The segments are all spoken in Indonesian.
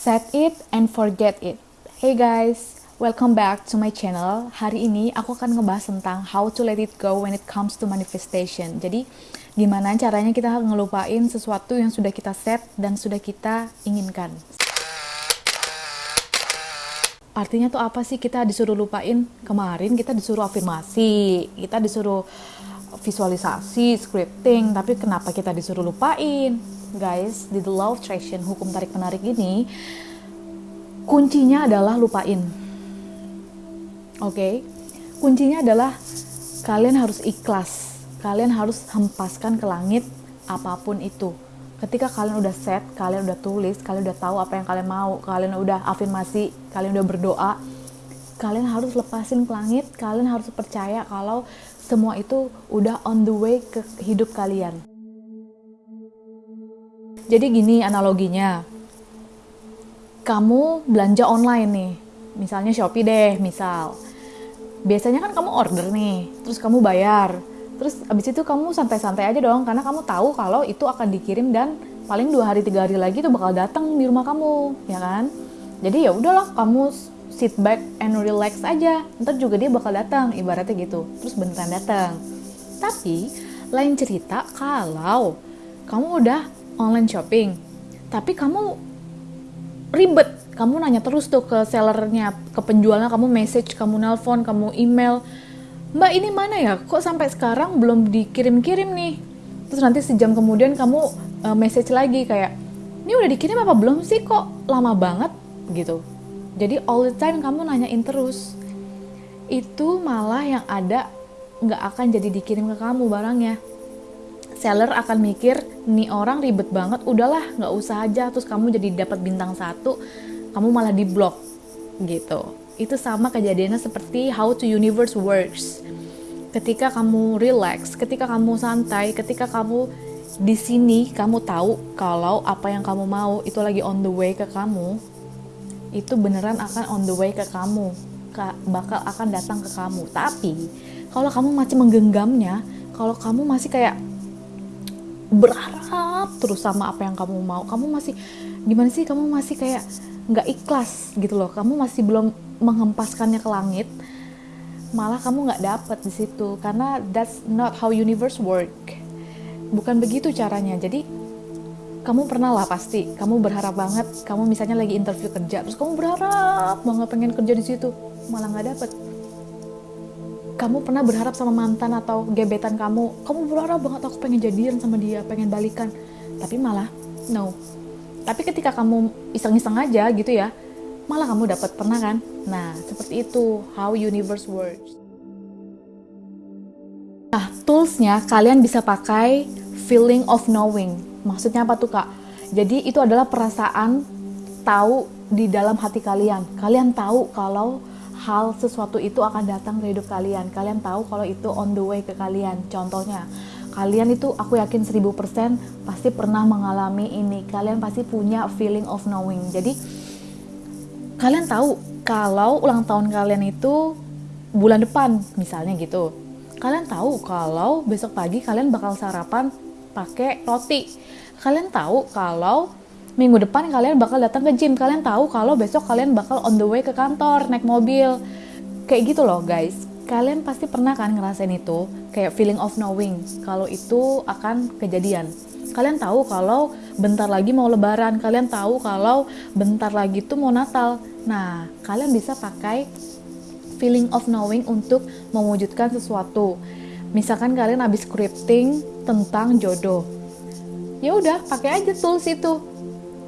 Set it and forget it. Hey guys, welcome back to my channel. Hari ini aku akan ngebahas tentang how to let it go when it comes to manifestation. Jadi, gimana caranya kita ngelupain sesuatu yang sudah kita set dan sudah kita inginkan. Artinya tuh apa sih kita disuruh lupain? Kemarin kita disuruh afirmasi, kita disuruh visualisasi, scripting, tapi kenapa kita disuruh lupain? Guys, di The Law of Attraction, hukum tarik-menarik ini, kuncinya adalah lupain. Oke? Okay? Kuncinya adalah kalian harus ikhlas. Kalian harus hempaskan ke langit apa pun itu. Ketika kalian udah set, kalian udah tulis, kalian udah tahu apa yang kalian mau, kalian udah afirmasi, kalian udah berdoa, kalian harus lepasin ke langit, kalian harus percaya kalau semua itu udah on the way ke hidup kalian. Jadi gini analoginya, kamu belanja online nih, misalnya Shopee deh, misal. Biasanya kan kamu order nih, terus kamu bayar, terus abis itu kamu santai-santai aja dong karena kamu tahu kalau itu akan dikirim dan paling dua hari tiga hari lagi itu bakal datang di rumah kamu ya kan? Jadi ya udahlah kamu sit back and relax aja. Ntar juga dia bakal datang ibaratnya gitu. Terus beneran datang tapi lain cerita kalau kamu udah online shopping tapi kamu ribet kamu nanya terus tuh ke sellernya ke penjualnya kamu message kamu nelpon kamu email Mbak ini mana ya? Kok sampai sekarang belum dikirim-kirim nih? Terus nanti sejam kemudian kamu uh, message lagi kayak, ini udah dikirim apa belum sih kok lama banget gitu. Jadi all the time kamu nanyain terus. Itu malah yang ada nggak akan jadi dikirim ke kamu barangnya. Seller akan mikir, nih orang ribet banget, udahlah nggak usah aja. Terus kamu jadi dapat bintang satu, kamu malah di blok gitu itu sama kejadiannya seperti how to universe works. Ketika kamu relax, ketika kamu santai, ketika kamu di sini kamu tahu kalau apa yang kamu mau itu lagi on the way ke kamu, itu beneran akan on the way ke kamu, bakal akan datang ke kamu. Tapi kalau kamu masih menggenggamnya, kalau kamu masih kayak berharap terus sama apa yang kamu mau, kamu masih gimana sih? Kamu masih kayak nggak ikhlas gitu loh. Kamu masih belum menghempaskannya ke langit malah kamu nggak dapet di situ karena that's not how universe work bukan begitu caranya jadi kamu pernah lah pasti kamu berharap banget kamu misalnya lagi interview kerja terus kamu berharap banget pengen kerja di situ malah nggak dapet kamu pernah berharap sama mantan atau gebetan kamu? Kamu berharap banget aku pengen jadian sama dia pengen balikan. Tapi malah no. Tapi ketika kamu iseng-iseng aja gitu ya malah kamu dapat pernah kan? Nah seperti itu how universe works. Nah toolsnya kalian bisa pakai feeling of knowing. Maksudnya apa tuh kak? Jadi itu adalah perasaan tahu di dalam hati kalian. Kalian tahu kalau hal sesuatu itu akan datang ke hidup kalian. Kalian tahu kalau itu on the way ke kalian. Contohnya kalian itu aku yakin 1000% pasti pernah mengalami ini. Kalian pasti punya feeling of knowing. Jadi kalian tahu kalau ulang tahun kalian itu bulan depan misalnya gitu. Kalian tahu kalau besok pagi kalian bakal sarapan pakai roti. Kalian tahu kalau minggu depan kalian bakal datang ke gym kalian tahu kalau besok kalian bakal on the way ke kantor naik mobil kayak gitu loh guys kalian pasti pernah kan ngerasain itu kayak feeling of knowing kalau itu akan kejadian kalian tahu kalau bentar lagi mau lebaran, kalian tahu kalau bentar lagi tuh mau Natal. Nah, kalian bisa pakai feeling of knowing untuk mewujudkan sesuatu. Misalkan kalian habis scripting tentang jodoh. Ya udah, pakai aja tools itu.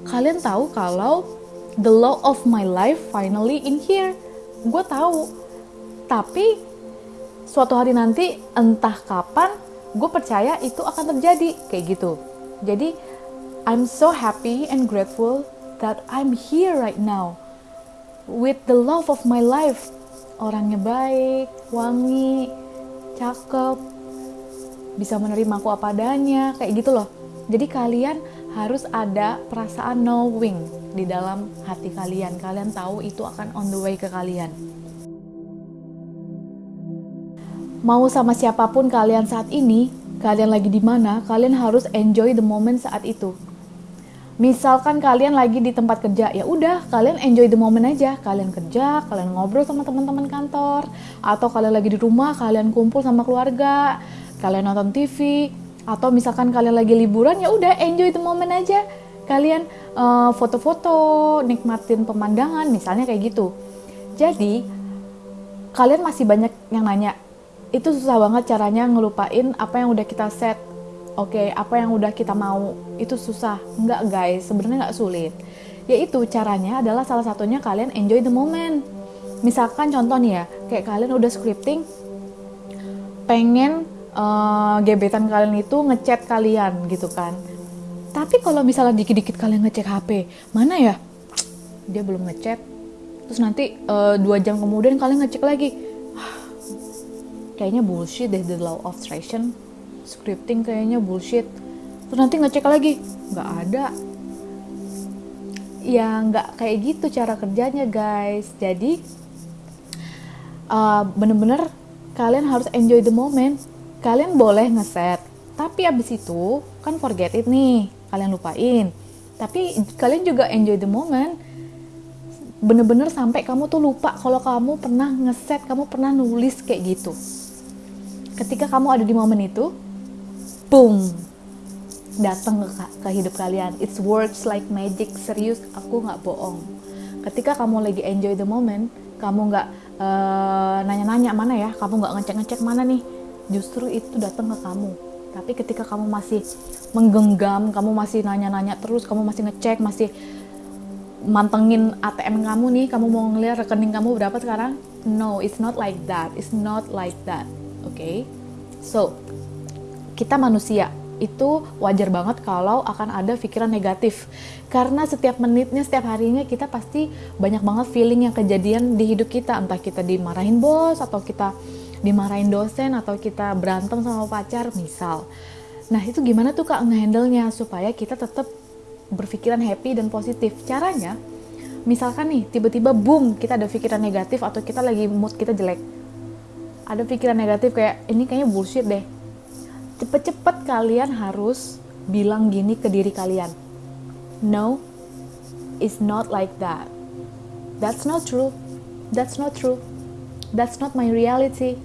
Kalian tahu kalau the law of my life finally in here. Gue tahu. Tapi suatu hari nanti entah kapan gue percaya itu akan terjadi kayak gitu jadi I'm so happy and grateful that I'm here right now with the love of my life. Orangnya baik, wangi, cakep, bisa menerima aku apa adanya, kayak gitu loh. Jadi kalian harus ada perasaan knowing di dalam hati kalian. Kalian tahu itu akan on the way ke kalian. Mau sama siapa pun kalian saat ini, kalian lagi di mana, kalian harus enjoy the moment saat itu. misalkan kalian lagi di tempat kerja ya udah kalian enjoy the moment aja kalian kerja kalian ngobrol sama teman-teman kantor atau kalian lagi di rumah kalian kumpul sama keluarga kalian nonton TV atau misalkan kalian lagi liburan ya udah enjoy the moment aja. Kalian uh, foto-foto nikmatin pemandangan misalnya kayak gitu. Jadi kalian masih banyak yang nanya itu susah banget caranya ngelupain apa yang udah kita set. Oke okay, apa yang udah kita mau. Itu susah. Nggak guys. Sebenarnya nggak sulit. Yaitu caranya adalah salah satunya kalian enjoy the moment. Misalkan contoh nih ya kayak kalian udah scripting pengen uh, gebetan kalian itu ngechat kalian gitu kan. Tapi kalau misalnya dikit-dikit kalian ngecek HP mana ya? Dia belum ngechat. Terus nanti uh, dua jam kemudian kalian ngecek lagi. Kayaknya bullshit deh the law of attraction. Scripting kayaknya bullshit. Terus nanti ngecek lagi. Nggak ada. Ya nggak kayak gitu cara kerjanya guys. Jadi uh, bener-bener kalian harus enjoy the moment kalian boleh ngeset tapi abis itu kan forget it nih kalian lupain. Tapi kalian juga enjoy the moment. Bener-bener sampai kamu tuh lupa kalau kamu pernah ngeset kamu pernah nulis kayak gitu. Ketika kamu ada di momen itu boom datang ke, ke hidup kalian. It's works like magic serius aku nggak bohong. Ketika kamu lagi enjoy the moment kamu nggak uh, nanya-nanya mana ya kamu nggak ngecek-ngecek mana nih justru itu datang ke kamu. Tapi ketika kamu masih menggenggam kamu masih nanya-nanya terus kamu masih ngecek masih mantengin ATM kamu nih kamu mau ngeliat rekening kamu berapa sekarang? No it's not like that. It's not like that oke okay? so kita manusia itu wajar banget kalau akan ada pikiran negatif. Karena setiap menitnya setiap harinya kita pasti banyak banget feeling yang kejadian di hidup kita. Entah kita dimarahin bos atau kita dimarahin dosen atau kita berantem sama pacar misal nah itu gimana tuh kak ngehandle nya supaya kita tetap berpikiran happy dan positif caranya misalkan nih tiba-tiba boom kita ada pikiran negatif atau kita lagi mood kita jelek ada pikiran negatif kayak ini kayaknya bullshit deh cepet-cepet kalian harus bilang gini ke diri kalian. No, it's not like that. That's not true. That's not true. That's not my reality.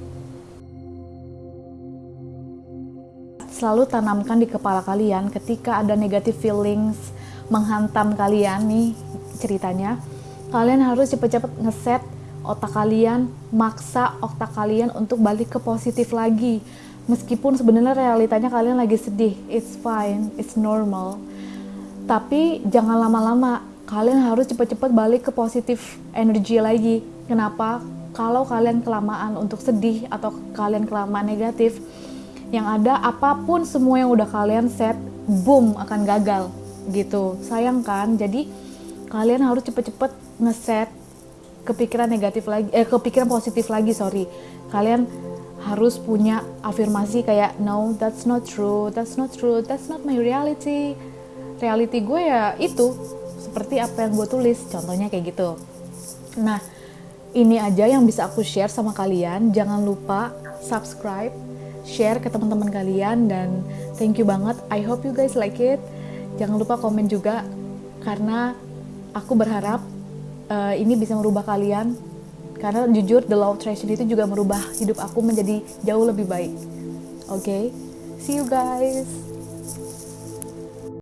Selalu tanamkan di kepala kalian ketika ada negative feelings menghantam kalian nih ceritanya. Kalian harus cepet-cepet ngeset otak kalian, maksa otak kalian untuk balik ke positif lagi. Meskipun sebenarnya realitanya kalian lagi sedih it's fine it's normal. Tapi jangan lama-lama kalian harus cepat-cepat balik ke positif energi lagi. Kenapa? Kalau kalian kelamaan untuk sedih atau kalian kelamaan negatif yang ada apa pun semua yang udah kalian set boom akan gagal gitu. Sayang kan? Jadi kalian harus cepet-cepet ngeset kepikiran negatif lagi eh kepikiran positif lagi sorry. Kalian harus punya afirmasi kayak no that's not true that's not true that's not my reality. Reality gue ya itu seperti apa yang gue tulis contohnya kayak gitu. Nah ini aja yang bisa aku share sama kalian. Jangan lupa subscribe share ke teman-teman kalian dan thank you banget. I hope you guys like it. Jangan lupa komen juga karena aku berharap uh, ini bisa merubah kalian. Karena jujur the law of attraction itu juga merubah hidup aku menjadi jauh lebih baik. Oke? Okay? see you guys